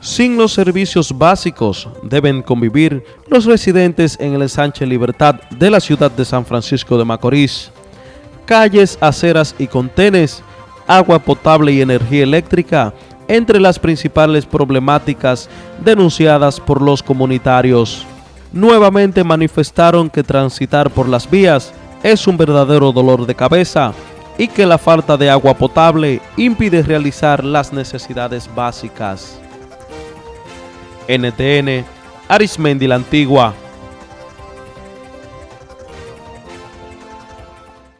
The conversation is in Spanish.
Sin los servicios básicos deben convivir los residentes en el Sánchez Libertad de la ciudad de San Francisco de Macorís. Calles, aceras y contenes, agua potable y energía eléctrica, entre las principales problemáticas denunciadas por los comunitarios. Nuevamente manifestaron que transitar por las vías es un verdadero dolor de cabeza y que la falta de agua potable impide realizar las necesidades básicas. NTN, Arismendi la Antigua.